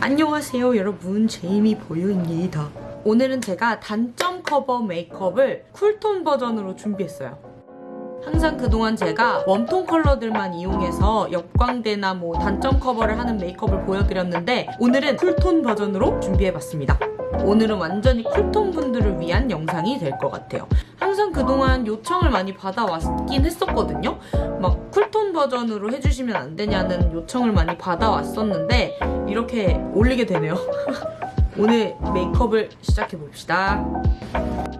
안녕하세요 여러분. 제이미 보유입니다. 오늘은 제가 단점 커버 메이크업을 cool tone 버전으로 준비했어요. 항상 그동안 제가 warm tone 컬러들만 이용해서 역광대나 뭐 단점 커버를 하는 메이크업을 보여드렸는데 오늘은 cool tone 버전으로 준비해봤습니다 오늘은 완전히 cool tone 분들을 위한 영상이 될 것 같아요. 항상 그동안 요청을 많이 받아왔긴 했었거든요. 막 cool tone 버전으로 해주시면 안 되냐는 요청을 많이 받아왔었는데 이렇게 올리게 되네요. 오늘 메이크업을 시작해봅시다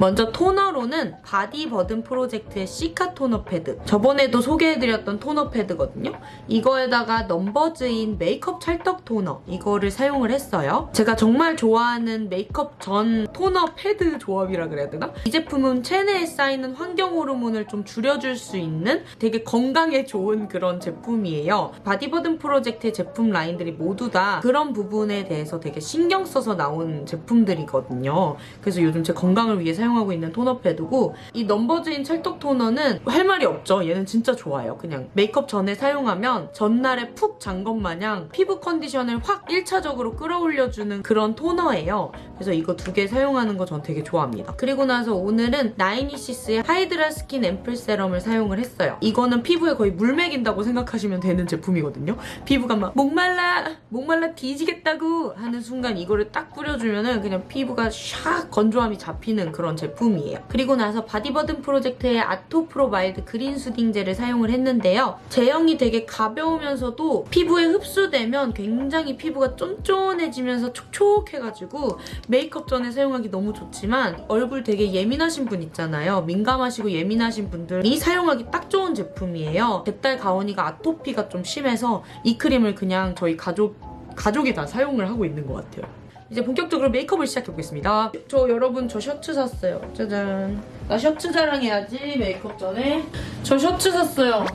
먼저 토너로는 바디 버든 프로젝트의 시카 토너 패드. 저번에도 소개해드렸던 토너 패드거든요. 이거에다가 넘버즈인 메이크업 찰떡 토너 이거를 사용을 했어요. 제가 정말 좋아하는 메이크업 전 토너 패드 조합이라 그래야 되나? 이 제품은 체내에 쌓이는 환경 호르몬을 좀 줄여줄 수 있는 되게 건강에 좋은 그런 제품이에요. 바디 버든 프로젝트의 제품 라인들이 모두 다 그런 부분에 대해서 되게 신경 써서 나온 제품들이거든요. 그래서 요즘 제 건강을 위해 사용하고 있는 토너 패드고 이 넘버즈인 찰떡 토너는 할 말이 없죠. 얘는 진짜 좋아요. 그냥 메이크업 전에 사용하면 전날에 푹 잔 것 마냥 피부 컨디션을 확 1차적으로 끌어올려주는 그런 토너예요. 그래서 이거 두 개 사용하는 거 전 되게 좋아합니다. 그리고 나서 오늘은 나인위시스의 하이드라 스킨 앰플 세럼을 사용을 했어요. 이거는 피부에 거의 물 먹인다고 생각하시면 되는 제품이거든요. 피부가 막 목말라 목말라 뒤지겠다고 하는 순간 이거를 딱 뿌려주면 은 그냥 피부가 샥 건조함이 잡히는 그런 제품이에요. 그리고 나서 바디버든 프로젝트의 아토프로 마일드 그린 soothing젤을 사용을 했는데요. 제형이 되게 가벼우면서도 피부에 흡수되면 굉장히 피부가 쫀쫀해지면서 촉촉해가지고 메이크업 전에 사용하기 너무 좋지만 얼굴 되게 예민하신 분 있잖아요. 민감하시고 예민하신 분들이 사용하기 딱 좋은 제품이에요. 제 딸 가온이가 아토피가 좀 심해서 이 크림을 그냥 저희 가족 가족이 다 사용을 하고 있는 것 같아요. 이제 본격적으로 메이크업을 시작해보겠습니다. 저 여러분 저 셔츠 샀어요. 짜잔. 나 셔츠 자랑해야지 메이크업 전에. 저 셔츠 샀어요.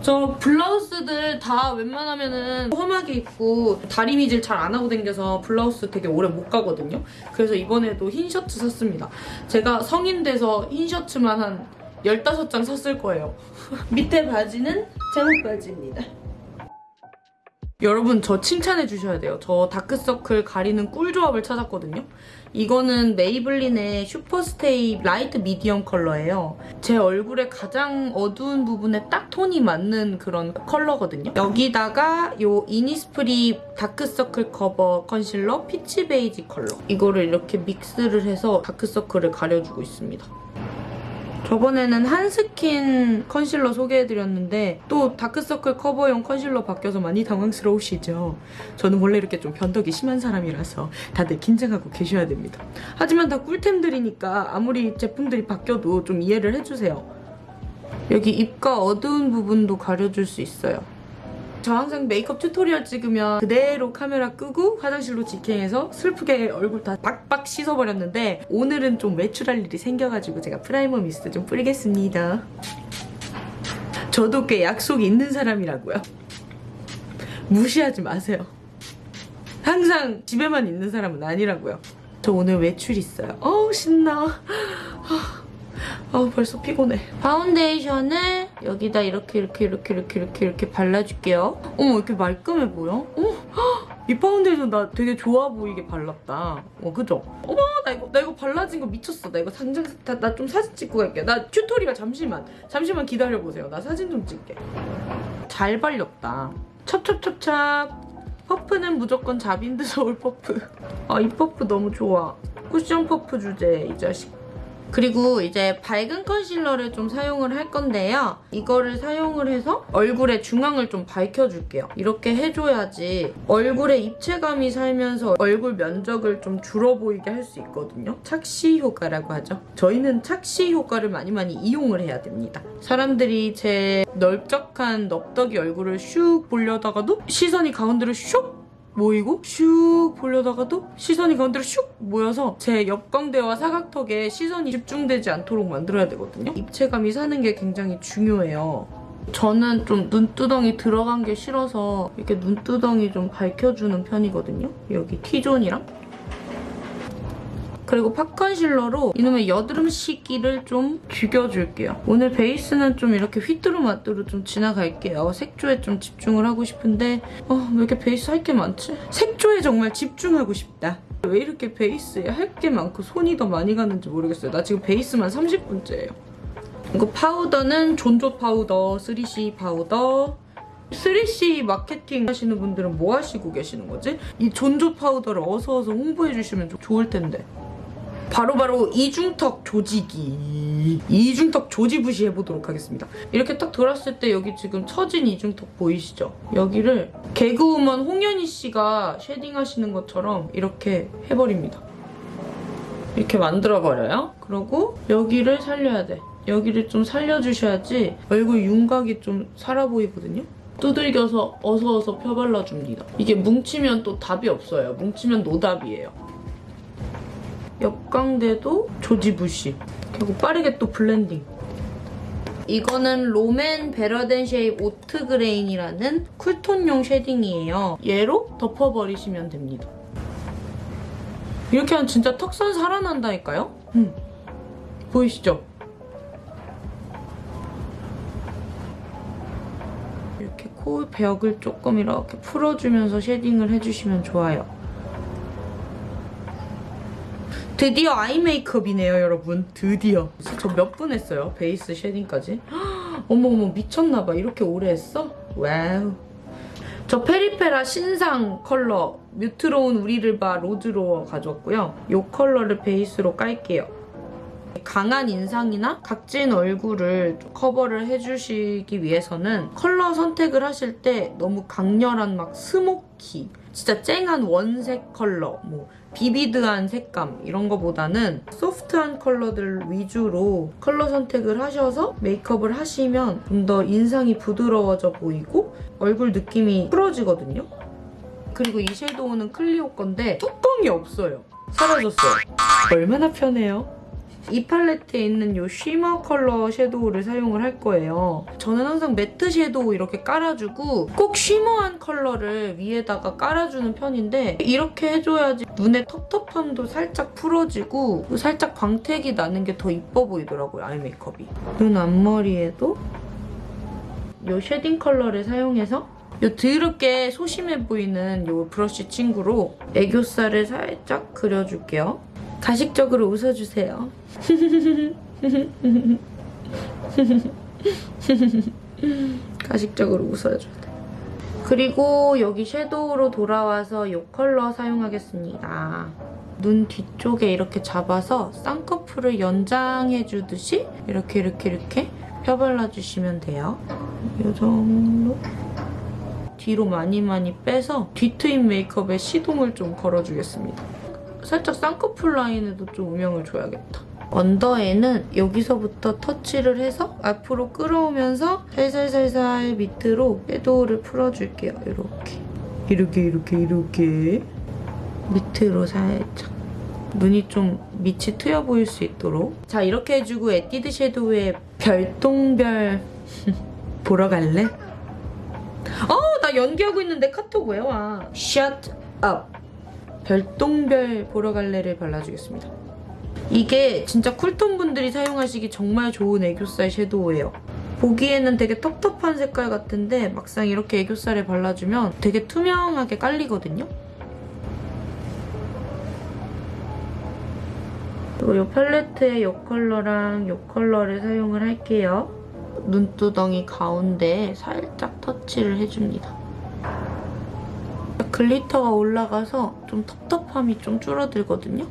저 블라우스들 다 웬만하면은 험하게 입고 다리미질 잘 안 하고 다녀서 블라우스 되게 오래 못 가거든요. 그래서 이번에도 흰 셔츠 샀습니다. 제가 성인 돼서 흰 셔츠만 한 15장 샀을 거예요. 밑에 바지는 잠옷 바지입니다. 여러분 저 칭찬해 주셔야 돼요. 저 다크서클 가리는 꿀 조합을 찾았거든요. 이거는 메이블린의 슈퍼스테이 light medium 컬러예요. 제 얼굴에 가장 어두운 부분에 딱 톤이 맞는 그런 컬러거든요. 여기다가 요 이니스프리 다크서클 커버 컨실러 피치 베이지 컬러. 이거를 이렇게 믹스를 해서 다크서클을 가려주고 있습니다. 저번에는 한스킨 컨실러 소개해드렸는데 또 다크서클 커버용 컨실러 바뀌어서 많이 당황스러우시죠? 저는 원래 이렇게 좀 변덕이 심한 사람이라서 다들 긴장하고 계셔야 됩니다. 하지만 다 꿀템들이니까 아무리 제품들이 바뀌어도 좀 이해를 해주세요. 여기 입가 어두운 부분도 가려줄 수 있어요. 저 항상 메이크업 tutorial 찍으면 그대로 카메라 끄고 화장실로 직행해서 슬프게 얼굴 다 빡빡 씻어버렸는데 오늘은 좀 외출할 일이 생겨가지고 제가 primer 미스트 좀 뿌리겠습니다. 저도 꽤 약속이 있는 사람이라고요. 무시하지 마세요. 항상 집에만 있는 사람은 아니라고요. 저 오늘 외출 있어요. 어우 신나. 아 벌써 피곤해. 파운데이션을 여기다 이렇게 이렇게 이렇게 이렇게 이렇게 이렇게 발라줄게요. 어머 이렇게 말끔해 보여? 어? 이 파운데이션 나 되게 좋아 보이게 발랐다. 어 그죠? 어머 나 이거 나 이거 발라진 거 미쳤어. 나 이거 당장 나 좀 사진 찍고 갈게. 나 tutorial 잠시만 잠시만 기다려 보세요. 나 사진 좀 찍게. 잘 발렸다. 첩첩첩첩. 퍼프는 무조건 자빈드 서울 퍼프. 아 이 퍼프 너무 좋아. 쿠션 퍼프 주제 이 자식. 그리고 이제 밝은 컨실러를 좀 사용을 할 건데요. 이거를 사용을 해서 얼굴의 중앙을 좀 밝혀줄게요. 이렇게 해줘야지 얼굴에 입체감이 살면서 얼굴 면적을 좀 줄어 보이게 할 수 있거든요. 착시 효과라고 하죠. 저희는 착시 효과를 많이 많이 이용을 해야 됩니다. 사람들이 제 넓적한 넙덕이 얼굴을 슉 보려다가도 시선이 가운데로 슉 모이고 슉 보려다가 도 시선이 가운데로 슉 모여서 제 옆광대와 사각턱에 시선이 집중되지 않도록 만들어야 되거든요. 입체감이 사는 게 굉장히 중요해요. 저는 좀 눈두덩이 들어간 게 싫어서 이렇게 눈두덩이 좀 밝혀주는 편이거든요. 여기 T존이랑. 그리고 팝 컨실러로 이놈의 여드름 시기를 좀 죽여줄게요. 오늘 베이스는 좀 이렇게 휘뚜루마뚜루 좀 지나갈게요. 색조에 좀 집중을 하고 싶은데 어, 왜 이렇게 베이스 할 게 많지? 색조에 정말 집중하고 싶다. 왜 이렇게 베이스에 할 게 많고 손이 더 많이 가는지 모르겠어요. 나 지금 베이스만 30분째예요. 이거 파우더는 존좋 파우더, 3CE 파우더. 3CE 마케팅 하시는 분들은 뭐 하시고 계시는 거지? 이 존좋 파우더를 어서 어서 홍보해 주시면 좀 좋을 텐데. 바로 바로 이중턱 조지기. 이중턱 조지부시 해보도록 하겠습니다. 이렇게 딱 들었을 때 여기 지금 처진 이중턱 보이시죠? 여기를 개그우먼 홍현희 씨가 shading 하시는 것처럼 이렇게 해버립니다. 이렇게 만들어버려요. 그리고 여기를 살려야 돼. 여기를 좀 살려주셔야지 얼굴 윤곽이 좀 살아 보이거든요. 두들겨서 어서 어서 펴발라줍니다. 이게 뭉치면 또 답이 없어요. 뭉치면 노답이에요. 옆광대도 조지부시. 그리고 빠르게 또 블렌딩. 이거는 롬앤 베러덴 쉐입 오트 그레인이라는 쿨톤용 shading이에요. 얘로 덮어버리시면 됩니다. 이렇게 하면 진짜 턱선 살아난다니까요? 음. 보이시죠? 이렇게 코 벽을 조금 이렇게 풀어주면서 shading을 해주시면 좋아요. 드디어 아이 메이크업이네요, 여러분. 드디어. 저 몇 분 했어요? 베이스 shading까지. 어머어머, 미쳤나봐. 이렇게 오래 했어? 와우. 저 페리페라 신상 컬러 뮤트로운 우리를 봐 로즈로 가져왔고요. 이 컬러를 베이스로 깔게요. 강한 인상이나 각진 얼굴을 커버를 해주시기 위해서는 컬러 선택을 하실 때 너무 강렬한 막 스모키, 진짜 쨍한 원색 컬러, 뭐 vivid한 색감 이런 거보다는 소프트한 컬러들 위주로 컬러 선택을 하셔서 메이크업을 하시면 좀 더 인상이 부드러워져 보이고 얼굴 느낌이 풀어지거든요. 그리고 이 섀도우는 클리오 건데 뚜껑이 없어요. 사라졌어요. 얼마나 편해요? 이 팔레트에 있는 이 shimmer 컬러 섀도우를 사용을 할 거예요. 저는 항상 매트 섀도우 이렇게 깔아주고 꼭 shimmer한 컬러를 위에다가 깔아주는 편인데 이렇게 해줘야지 눈의 텁텁함도 살짝 풀어지고 살짝 광택이 나는 게 더 이뻐 보이더라고요, 아이 메이크업이. 눈 앞머리에도 이 shading 컬러를 사용해서 이 드럽게 소심해 보이는 이 브러쉬 친구로 애교살을 살짝 그려줄게요. 가식적으로 웃어주세요. 가식적으로 웃어줘야 돼. 그리고 여기 섀도우로 돌아와서 이 컬러 사용하겠습니다. 눈 뒤쪽에 이렇게 잡아서 쌍꺼풀을 연장해주듯이 이렇게 이렇게 이렇게 펴발라주시면 돼요. 이 정도. 뒤로 많이 많이 빼서 뒤트임 메이크업에 시동을 좀 걸어주겠습니다. 살짝 쌍꺼풀 라인에도 좀 음영을 줘야겠다. 언더에는 여기서부터 터치를 해서 앞으로 끌어오면서 살살살살 밑으로 섀도우를 풀어줄게요. 이렇게. 이렇게 이렇게 이렇게 밑으로 살짝 눈이 좀 밑이 트여 보일 수 있도록 자 이렇게 해주고 에뛰드 섀도우의 별똥별 보러 갈래? 어, 나 연기하고 있는데 카톡 왜 와? Shut up. 별똥별 보러 갈래를 발라주겠습니다. 이게 진짜 쿨톤 분들이 사용하시기 정말 좋은 애교살 섀도우예요. 보기에는 되게 텁텁한 색깔 같은데 막상 이렇게 애교살에 발라주면 되게 투명하게 깔리거든요. 그리고 이 팔레트에 이 컬러랑 이 컬러를 사용을 할게요. 눈두덩이 가운데에 살짝 터치를 해줍니다. glitter가 올라가서 좀 텁텁함이 좀 줄어들거든요.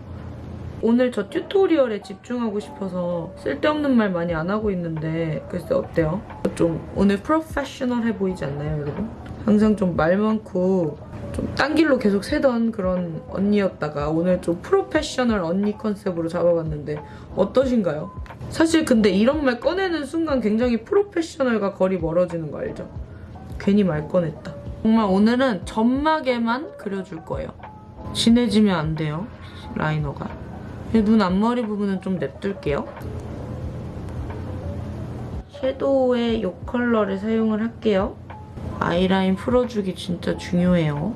오늘 저 tutorial에 집중하고 싶어서 쓸데없는 말 많이 안 하고 있는데 글쎄 어때요? 좀 오늘 프로페셔널해 보이지 않나요 여러분? 항상 좀 말 많고 좀 딴 길로 계속 새던 그런 언니였다가 오늘 좀 프로페셔널 언니 컨셉으로 잡아봤는데 어떠신가요? 사실 근데 이런 말 꺼내는 순간 굉장히 프로페셔널과 거리 멀어지는 거 알죠? 괜히 말 꺼냈다. 정말 오늘은 점막에만 그려줄 거예요. 진해지면 안 돼요, 라이너가. 눈 앞머리 부분은 좀 냅둘게요. 섀도우의 이 컬러를 사용을 할게요. 아이라인 풀어주기 진짜 중요해요.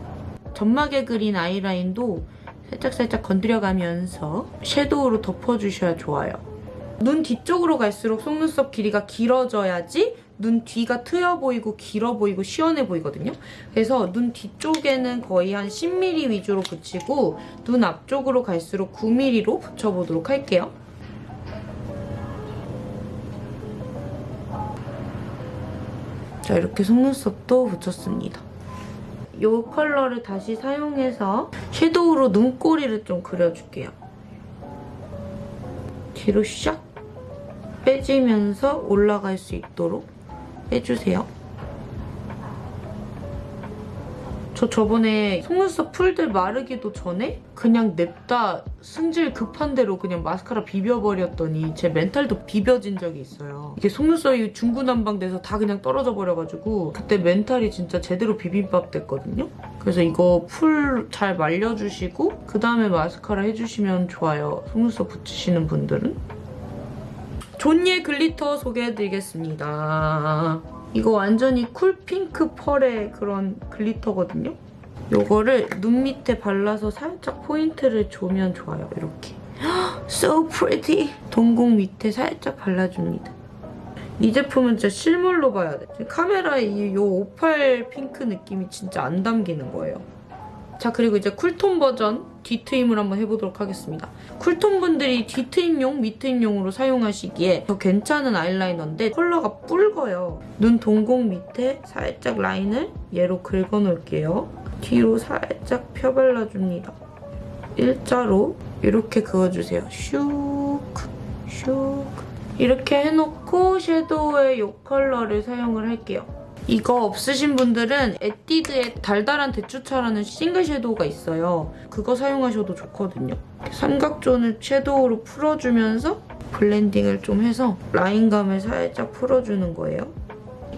점막에 그린 아이라인도 살짝살짝 건드려가면서 섀도우로 덮어주셔야 좋아요. 눈 뒤쪽으로 갈수록 속눈썹 길이가 길어져야지 눈 뒤가 트여 보이고 길어 보이고 시원해 보이거든요. 그래서 눈 뒤쪽에는 거의 한 10mm 위주로 붙이고 눈 앞쪽으로 갈수록 9mm로 붙여보도록 할게요. 자 이렇게 속눈썹도 붙였습니다. 이 컬러를 다시 사용해서 섀도우로 눈꼬리를 좀 그려줄게요. 뒤로 샥 빼지면서 올라갈 수 있도록 해주세요. 저 저번에 속눈썹 풀들 마르기도 전에 그냥 냅다 승질 급한 대로 그냥 마스카라 비벼버렸더니 제 멘탈도 비벼진 적이 있어요. 이게 속눈썹이 중구난방돼서 다 그냥 떨어져 버려가지고 그때 멘탈이 진짜 제대로 비빔밥 됐거든요. 그래서 이거 풀 잘 말려주시고 그 다음에 마스카라 해주시면 좋아요. 속눈썹 붙이시는 분들은. 존예 glitter 소개해드리겠습니다. 이거 완전히 쿨핑크 펄의 그런 glitter거든요. 요거를 눈 밑에 발라서 살짝 포인트를 주면 좋아요. 이렇게. So pretty! 동공 밑에 살짝 발라줍니다. 이 제품은 진짜 실물로 봐야 돼. 카메라에 이 요 오팔 핑크 느낌이 진짜 안 담기는 거예요. 자 그리고 이제 쿨톤 버전 뒤트임을 한번 해보도록 하겠습니다. 쿨톤 분들이 뒤트임용, 밑트임용으로 사용하시기에 더 괜찮은 아이라이너인데 컬러가 붉어요. 눈 동공 밑에 살짝 라인을 얘로 긁어놓을게요. 뒤로 살짝 펴발라줍니다. 일자로 이렇게 그어주세요. 슉, 슉 이렇게 해놓고 섀도우에 이 컬러를 사용을 할게요. 이거 없으신 분들은 에뛰드의 달달한 대추차라는 싱글 섀도우가 있어요. 그거 사용하셔도 좋거든요. 삼각존을 섀도우로 풀어주면서 blending을 좀 해서 라인감을 살짝 풀어주는 거예요.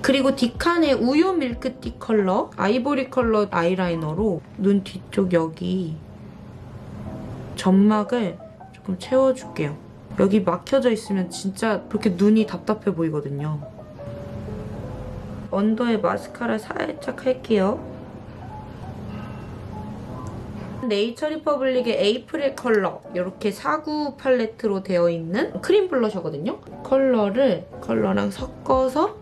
그리고 디칸의 우유 밀크티 컬러, 아이보리 컬러 아이라이너로 눈 뒤쪽 여기 점막을 조금 채워줄게요. 여기 막혀져 있으면 진짜 그렇게 눈이 답답해 보이거든요. 언더에 마스카라 살짝 할게요. 네이처 리퍼블릭의 에이프릴 컬러 이렇게 사구 팔레트로 되어 있는 크림 블러셔거든요. 컬러를 컬러랑 섞어서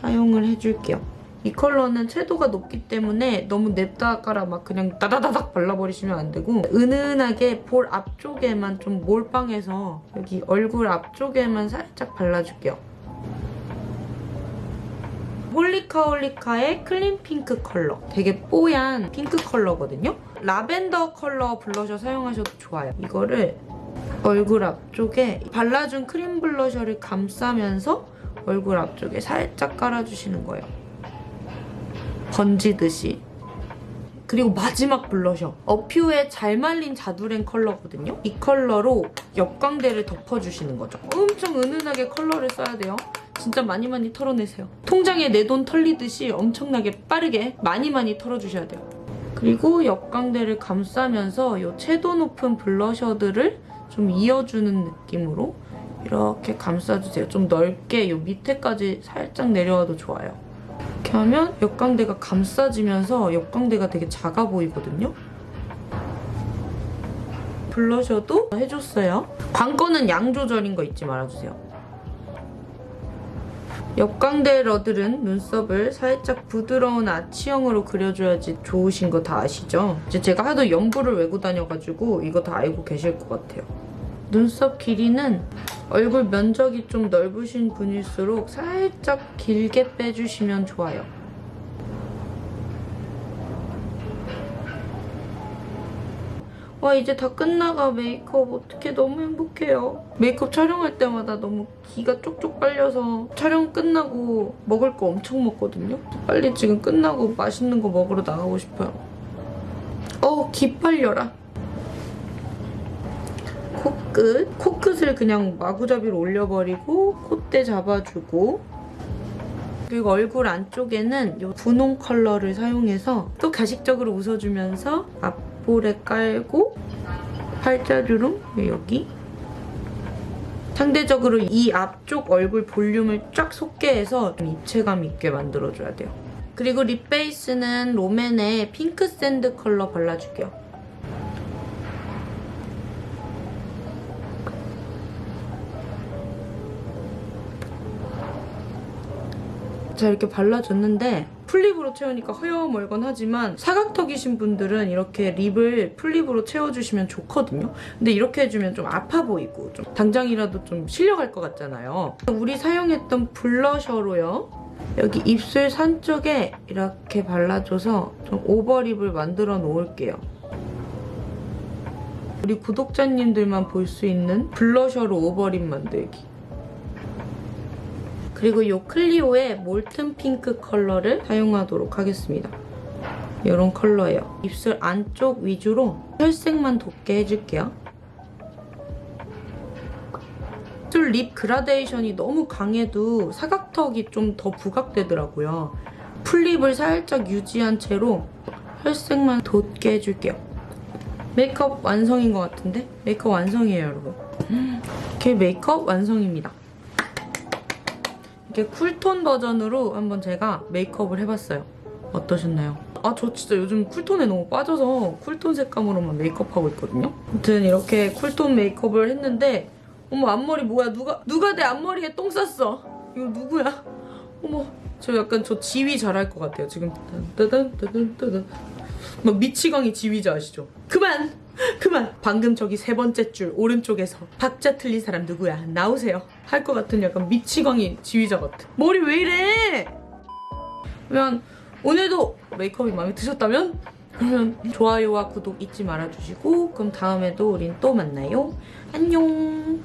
사용을 해줄게요. 이 컬러는 채도가 높기 때문에 너무 냅다가라 막 그냥 다다다닥 발라버리시면 안 되고 은은하게 볼 앞쪽에만 좀 몰빵해서 여기 얼굴 앞쪽에만 살짝 발라줄게요. 홀리카홀리카의 클린 핑크 컬러. 되게 뽀얀 핑크 컬러거든요. 라벤더 컬러 블러셔 사용하셔도 좋아요. 이거를 얼굴 앞쪽에 발라준 크림 블러셔를 감싸면서 얼굴 앞쪽에 살짝 깔아주시는 거예요. 번지듯이. 그리고 마지막 블러셔. 어퓨의 잘 말린 자두랭 컬러거든요. 이 컬러로 옆광대를 덮어주시는 거죠. 엄청 은은하게 컬러를 써야 돼요. 진짜 많이 많이 털어내세요. 통장에 내 돈 털리듯이 엄청나게 빠르게 많이 많이 털어주셔야 돼요. 그리고 옆광대를 감싸면서 이 채도 높은 블러셔들을 좀 이어주는 느낌으로 이렇게 감싸주세요. 좀 넓게 이 밑에까지 살짝 내려와도 좋아요. 이렇게 하면 옆광대가 감싸지면서 옆광대가 되게 작아 보이거든요. 블러셔도 해줬어요. 광고는 양 조절인 거 잊지 말아주세요. 옆광대 러들은 눈썹을 살짝 부드러운 아치형으로 그려줘야지 좋으신 거 다 아시죠? 이제 제가 하도 연부를 외고 다녀가지고 이거 다 알고 계실 것 같아요. 눈썹 길이는 얼굴 면적이 좀 넓으신 분일수록 살짝 길게 빼주시면 좋아요. 와 이제 다 끝나가 메이크업 어떻게 너무 행복해요. 메이크업 촬영할 때마다 너무 기가 쪽쪽 빨려서 촬영 끝나고 먹을 거 엄청 먹거든요. 빨리 지금 끝나고 맛있는 거 먹으러 나가고 싶어요. 어, 기 빨려라. 코끝. 코끝을 그냥 마구잡이로 올려버리고 콧대 잡아주고 그리고 얼굴 안쪽에는 이 분홍 컬러를 사용해서 또 가식적으로 웃어주면서 앞 볼에 깔고 팔자주름 여기 상대적으로 이 앞쪽 얼굴 볼륨을 쫙 솟게 해서 좀 입체감 있게 만들어줘야 돼요. 그리고 립 베이스는 롬앤의 핑크 샌드 컬러 발라줄게요. 자 이렇게 발라줬는데 풀립으로 채우니까 허여멀건 하지만 사각턱이신 분들은 이렇게 립을 풀립으로 채워주시면 좋거든요. 근데 이렇게 해주면 좀 아파 보이고 좀 당장이라도 좀 실려갈 것 같잖아요. 우리 사용했던 블러셔로요. 여기 입술 산 쪽에 이렇게 발라줘서 좀 오버립을 만들어 놓을게요. 우리 구독자님들만 볼 수 있는 블러셔로 오버립 만들기. 그리고 이 클리오의 몰튼 핑크 컬러를 사용하도록 하겠습니다. 이런 컬러예요. 입술 안쪽 위주로 혈색만 돋게 해줄게요. 입술 lip 그라데이션이 너무 강해도 사각턱이 좀 더 부각되더라고요. full lip을 살짝 유지한 채로 혈색만 돋게 해줄게요. 메이크업 완성인 것 같은데? 메이크업 완성이에요, 여러분. 이렇게 메이크업 완성입니다. 이렇게 cool tone 버전으로 한번 제가 메이크업을 해봤어요. 어떠셨나요? 아, 저 진짜 요즘 cool tone에 너무 빠져서 cool tone 색감으로만 메이크업하고 있거든요. 아무튼 이렇게 cool tone 메이크업을 했는데 어머 앞머리 뭐야? 누가 누가 내 앞머리에 똥 쌌어? 이거 누구야? 어머 저 약간 저 지휘 잘할 것 같아요. 지금 따단 따단 따단 막 미치광이 지휘자 아시죠? 그만! 그만! 방금 저기 세 번째 줄 오른쪽에서 박자 틀린 사람 누구야? 나오세요. 할 것 같은 약간 미치광이 지휘자 같아. 머리 왜 이래? 그러면 오늘도 메이크업이 마음에 드셨다면 그러면 좋아요와 구독 잊지 말아주시고 그럼 다음에도 우린 또 만나요. 안녕!